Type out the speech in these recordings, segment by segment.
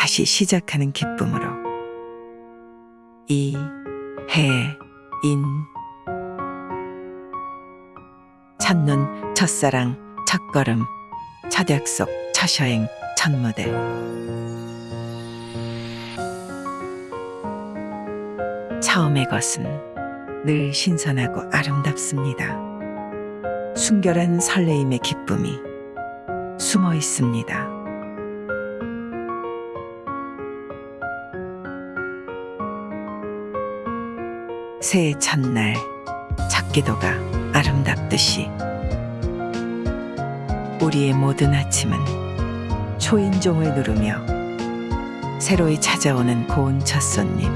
다시 시작하는 기쁨으로 이, 해, 인 첫눈, 첫사랑, 첫걸음, 첫 약속, 첫 여행, 첫 무대 처음의 것은 늘 신선하고 아름답습니다. 순결한 설레임의 기쁨이 숨어 있습니다. 새해 첫날 첫 기도가 아름답듯이 우리의 모든 아침은 초인종을 누르며 새로이 찾아오는 고운 첫 손님.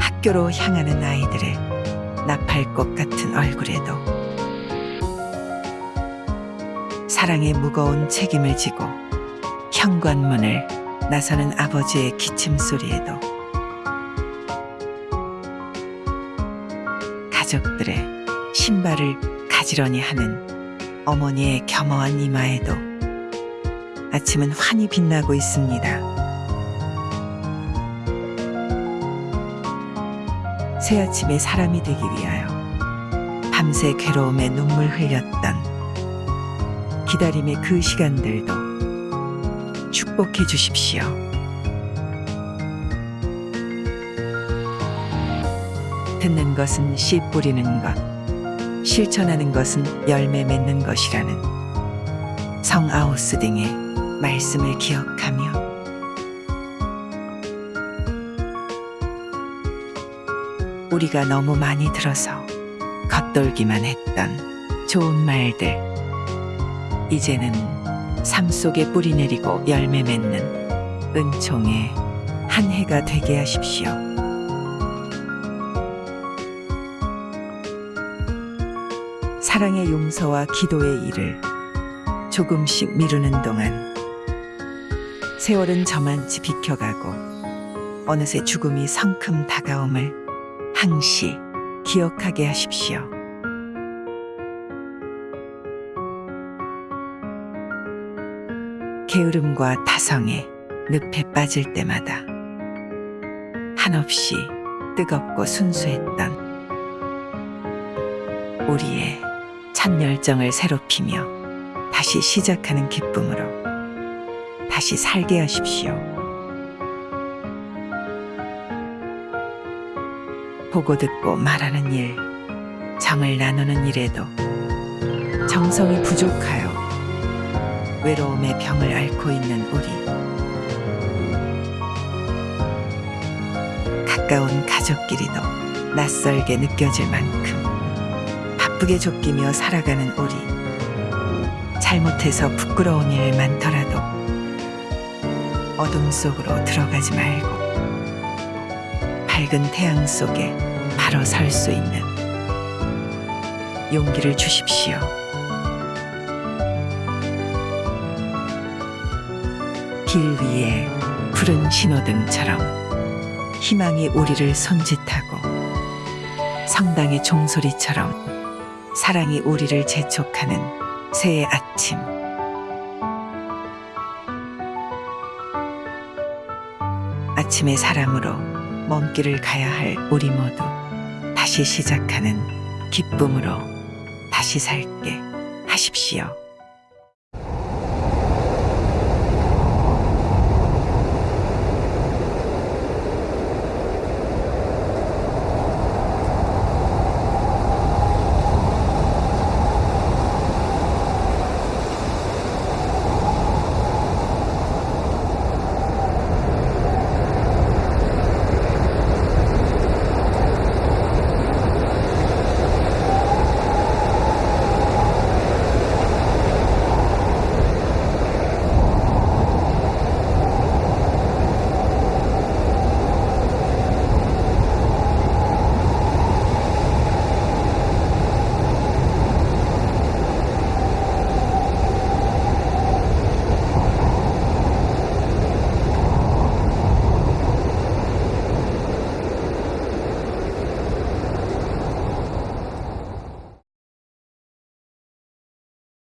학교로 향하는 아이들의 나팔꽃 같은 얼굴에도 사랑의 무거운 책임을 지고 현관문을 나서는 아버지의 기침 소리에도 가족들의 신발을 가지런히 하는 어머니의 겸허한 이마에도 아침은 환히 빛나고 있습니다. 새 아침에 사람이 되기 위하여 밤새 괴로움에 눈물 흘렸던 기다림의 그 시간들도 축복해 주십시오. 듣는 것은 씨 뿌리는 것, 실천하는 것은 열매 맺는 것이라는 성 아우스딩의 말씀을 기억하며 우리가 너무 많이 들어서 겉돌기만 했던 좋은 말들 이제는 삶 속에 뿌리 내리고 열매 맺는 은총의 한 해가 되게 하십시오. 사랑의 용서와 기도의 일을 조금씩 미루는 동안 세월은 저만치 비켜가고 어느새 죽음이 성큼 다가옴을 항시 기억하게 하십시오. 게으름과 타성에 늪에 빠질 때마다 한없이 뜨겁고 순수했던 우리의 찬 열정을 새롭히며 다시 시작하는 기쁨으로 다시 살게 하십시오. 보고 듣고 말하는 일, 정을 나누는 일에도 정성이 부족하여 외로움의 병을 앓고 있는 우리. 가까운 가족끼리도 낯설게 느껴질 만큼 바쁘게 쫓기며 살아가는 우리. 잘못해서 부끄러운 일 많더라도 어둠 속으로 들어가지 말고 밝은 태양 속에 바로 설 수 있는 용기를 주십시오. 길 위에 푸른 신호등처럼 희망이 우리를 손짓하고 성당의 종소리처럼 사랑이 우리를 재촉하는 새해 아침. 아침의 사랑으로 먼 길을 가야 할 우리 모두 다시 시작하는 기쁨으로 다시 살게 하십시오.